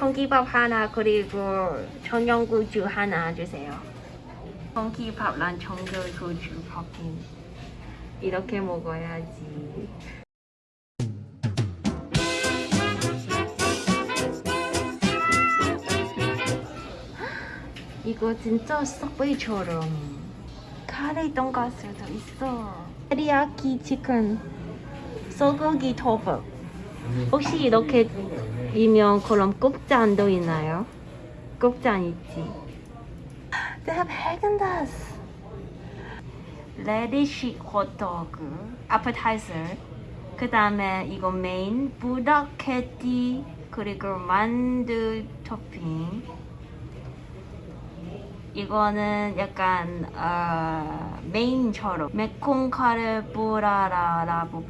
공기밥 하나 그리고 청양고추 하나 주세요. 공기밥랑 청양고추 볶인 이렇게 먹어야지. 이거 진짜 서브웨이처럼 카레 돈가스도 있어. 테리야키 치킨, 소고기 토fu. 혹시 이렇게 이면 그럼 국잔도 있나요? 국잔 있지. They have Häagen-Dazs. 레디쉬 호떡, appetizer. 그 다음에 이거 메인, 부다케티, 그리고 만두 토핑. 이거는 약간 어, 메인처럼 매콤 카르보라라라고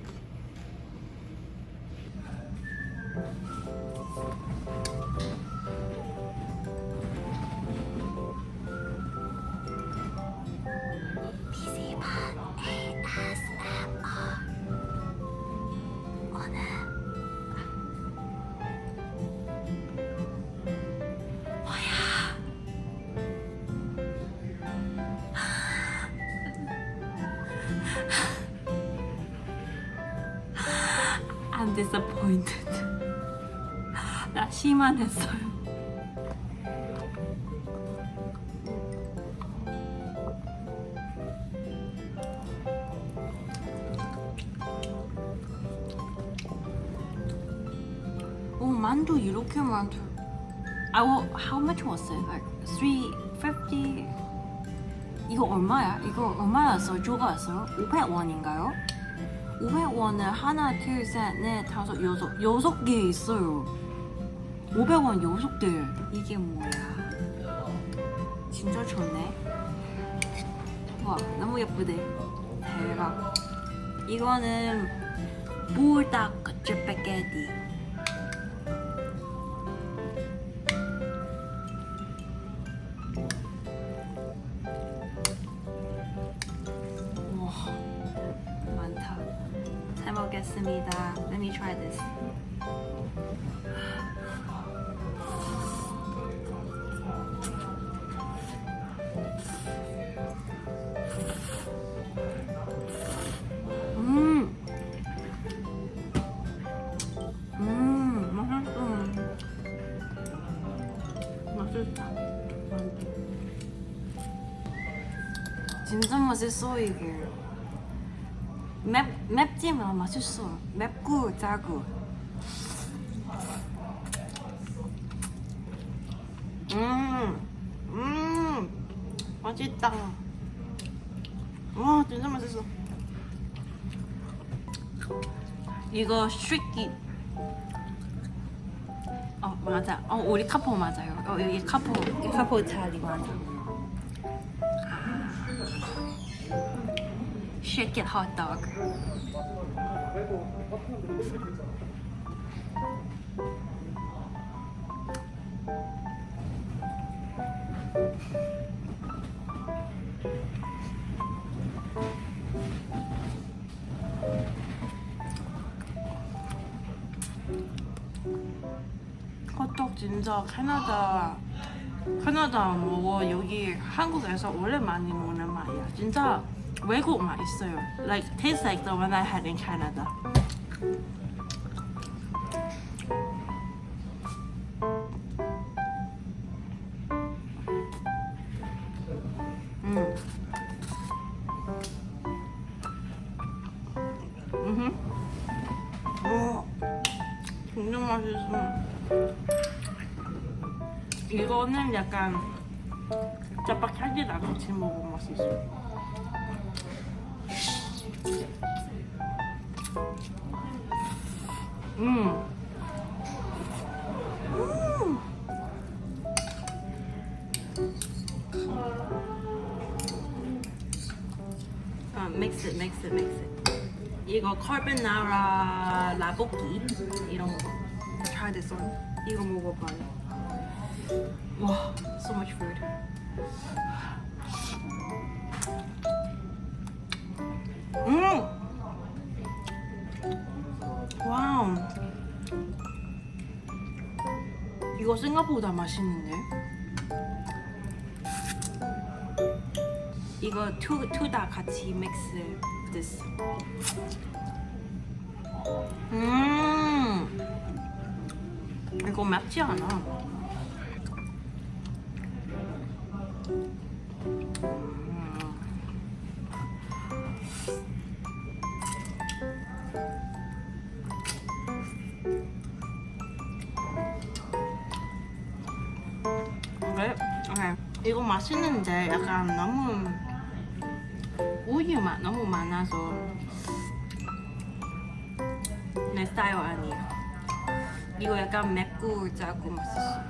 I'm disappointed. 나 실망했어요. 오 만두 이렇게 만두. I will, how much was it? Like 350? 이거 얼마야? 이거 얼마였어? 조가였어요? 500원인가요? 500원을 하나, 둘, 셋, 넷, 다섯, 여섯, 여섯 개 있어요. 500원 여섯 개. 이게 뭐야? 진짜 좋네. 와, 너무 예쁘대. 대박. 이거는 불닭 스파게티. 잘 먹겠습니다. Let me try this. 음, 음. 진짜 맛있어 이게. 맵 맵지만 맛있어. 맵고 짜고. 음, 음, 맛있다. 와, 진짜 맛있어. 이거 스트리키. 어 맞아. 어 우리 카포 맞아요. 어 여기 카포, 이 카포 자리 맞아. Shake it hot dog. 호떡 진짜 캐나다 캐나다 먹어 여기 한국에서 원래 많이 먹는 맛이야 진짜 외국 맛 있어요 like tastes like the one I had in Canada 음. 음. 맛있어. 이거는 약간 짜파게티랑 같이 먹으면 맛있어. 음. 음. 아, it, mix it. 이거 카르보나라 라볶이 이런 거. Try this one. 이거 먹어봐요. 이거 생각보다 맛있는데? 이거 투다 같이 믹스 this. 음 이거 맵지 않아. 맛있는데 약간 너무 우유 맛 너무 많아서 내 스타일 아니야. 이거 약간 맵고 짜고 맛있어.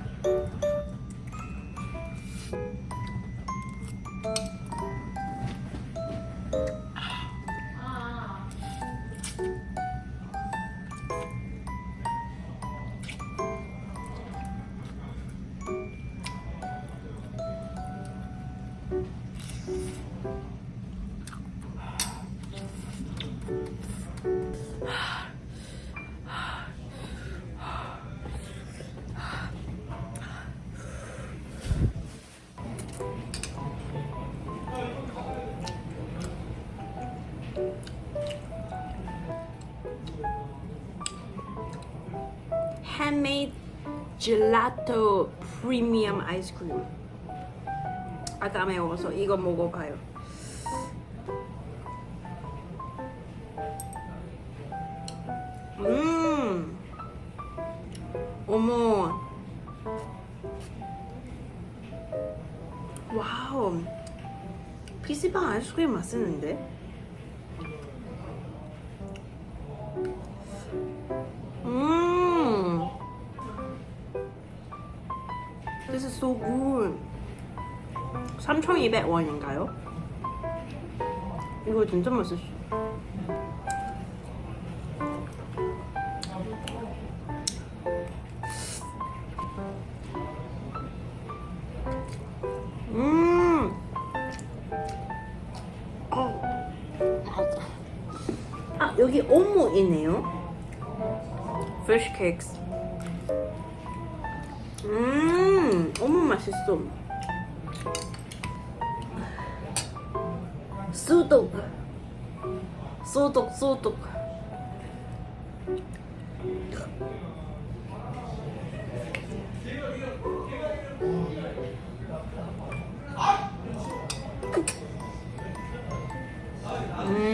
handmade gelato premium ice cream. 아까 매워서 이거 먹어봐요. 음. 어머. 와우. PC방 아이스크림 맛있는데? 음. This is so good 3,200원인가요? 이거 진짜 맛있어 음. 아 여기 오모 있네요 fish cakes 음 어머 맛있어 수독 소독 소독 음.